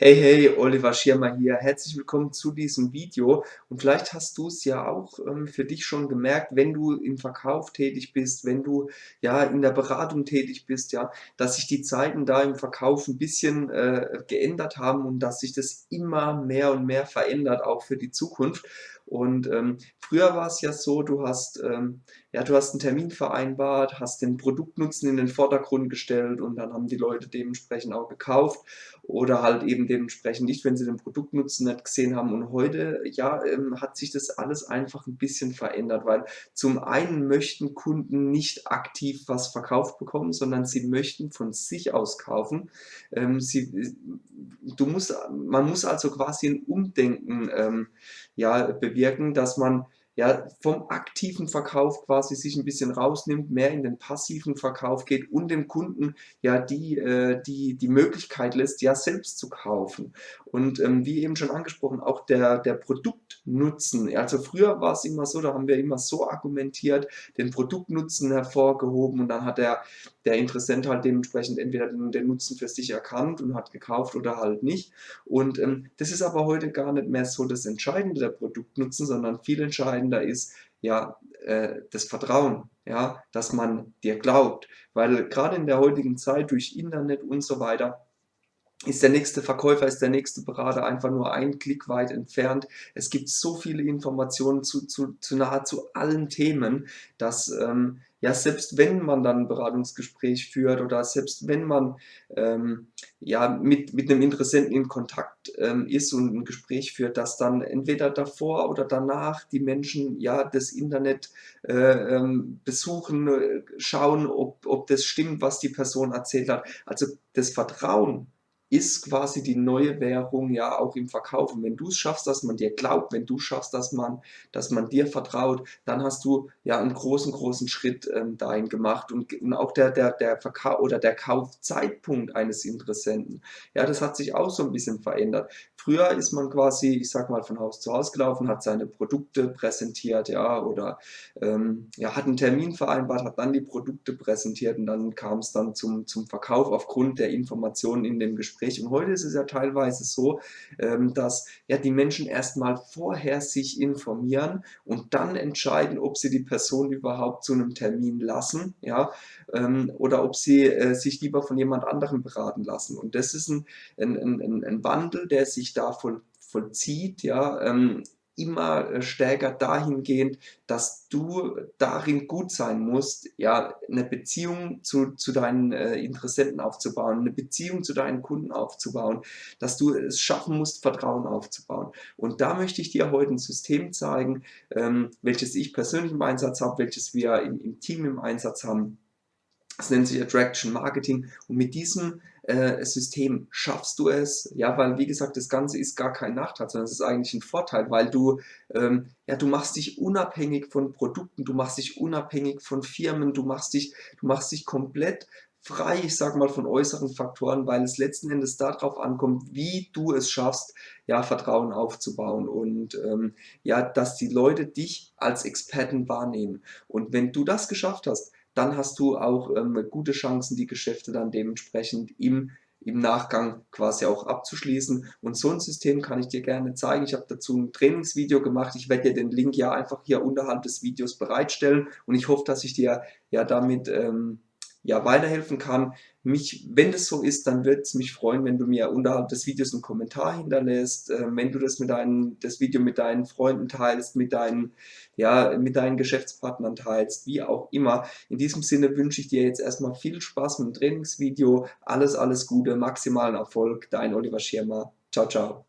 Hey, hey, Oliver Schirmer hier. Herzlich willkommen zu diesem Video. Und vielleicht hast du es ja auch ähm, für dich schon gemerkt, wenn du im Verkauf tätig bist, wenn du ja in der Beratung tätig bist, ja, dass sich die Zeiten da im Verkauf ein bisschen äh, geändert haben und dass sich das immer mehr und mehr verändert, auch für die Zukunft. Und ähm, früher war es ja so, du hast, ähm, ja, du hast einen Termin vereinbart, hast den Produktnutzen in den Vordergrund gestellt und dann haben die Leute dementsprechend auch gekauft oder halt eben dementsprechend nicht, wenn sie den Produktnutzen nicht gesehen haben. Und heute, ja, ähm, hat sich das alles einfach ein bisschen verändert, weil zum einen möchten Kunden nicht aktiv was verkauft bekommen, sondern sie möchten von sich aus kaufen. Ähm, sie, du musst, man muss also quasi ein Umdenken ähm, ja, bewirken, dass man ja, vom aktiven Verkauf quasi sich ein bisschen rausnimmt, mehr in den passiven Verkauf geht und dem Kunden ja die, äh, die, die Möglichkeit lässt, ja selbst zu kaufen. Und ähm, wie eben schon angesprochen, auch der, der Produktnutzen. Also früher war es immer so, da haben wir immer so argumentiert, den Produktnutzen hervorgehoben und dann hat der, der Interessent halt dementsprechend entweder den, den Nutzen für sich erkannt und hat gekauft oder halt nicht. Und ähm, das ist aber heute gar nicht mehr so das Entscheidende, der Produktnutzen, sondern viel entscheidender ist ja äh, das Vertrauen, ja, dass man dir glaubt. Weil gerade in der heutigen Zeit durch Internet und so weiter ist der nächste Verkäufer, ist der nächste Berater einfach nur ein Klick weit entfernt. Es gibt so viele Informationen zu, zu, zu nahezu allen Themen, dass ähm, ja selbst wenn man dann ein Beratungsgespräch führt oder selbst wenn man ähm, ja mit, mit einem Interessenten in Kontakt ähm, ist und ein Gespräch führt, dass dann entweder davor oder danach die Menschen ja das Internet äh, ähm, besuchen, äh, schauen, ob, ob das stimmt, was die Person erzählt hat. Also das Vertrauen ist quasi die neue Währung ja auch im Verkauf. Und wenn du es schaffst, dass man dir glaubt, wenn du schaffst, dass man, dass man dir vertraut, dann hast du ja einen großen, großen Schritt ähm, dahin gemacht. Und, und auch der, der, der Verkauf oder der Kaufzeitpunkt eines Interessenten, ja, das hat sich auch so ein bisschen verändert. Früher ist man quasi, ich sag mal, von Haus zu Haus gelaufen, hat seine Produkte präsentiert, ja, oder ähm, ja, hat einen Termin vereinbart, hat dann die Produkte präsentiert und dann kam es dann zum, zum Verkauf aufgrund der Informationen in dem Gespräch. Und heute ist es ja teilweise so, ähm, dass ja die Menschen erstmal vorher sich informieren und dann entscheiden, ob sie die Person überhaupt zu einem Termin lassen, ja, ähm, oder ob sie äh, sich lieber von jemand anderem beraten lassen. Und das ist ein, ein, ein, ein Wandel, der sich da voll, vollzieht, ja, ähm, immer äh, stärker dahingehend, dass du darin gut sein musst, ja, eine Beziehung zu, zu deinen äh, Interessenten aufzubauen, eine Beziehung zu deinen Kunden aufzubauen, dass du es schaffen musst, Vertrauen aufzubauen. Und da möchte ich dir heute ein System zeigen, ähm, welches ich persönlich im Einsatz habe, welches wir im, im Team im Einsatz haben, das nennt sich Attraction Marketing und mit diesem äh, System schaffst du es, ja, weil wie gesagt, das Ganze ist gar kein Nachteil, sondern es ist eigentlich ein Vorteil, weil du, ähm, ja, du machst dich unabhängig von Produkten, du machst dich unabhängig von Firmen, du machst dich, du machst dich komplett frei, ich sage mal, von äußeren Faktoren, weil es letzten Endes darauf ankommt, wie du es schaffst, ja, Vertrauen aufzubauen und ähm, ja, dass die Leute dich als Experten wahrnehmen. Und wenn du das geschafft hast, dann hast du auch ähm, gute Chancen, die Geschäfte dann dementsprechend im, im Nachgang quasi auch abzuschließen. Und so ein System kann ich dir gerne zeigen. Ich habe dazu ein Trainingsvideo gemacht. Ich werde dir den Link ja einfach hier unterhalb des Videos bereitstellen und ich hoffe, dass ich dir ja damit ähm, ja, weiterhelfen kann. Mich, wenn das so ist, dann wird es mich freuen, wenn du mir unterhalb des Videos einen Kommentar hinterlässt, äh, wenn du das, mit deinen, das Video mit deinen Freunden teilst, mit deinen, ja, mit deinen Geschäftspartnern teilst, wie auch immer. In diesem Sinne wünsche ich dir jetzt erstmal viel Spaß mit dem Trainingsvideo, alles, alles Gute, maximalen Erfolg, dein Oliver Schirmer. Ciao, ciao.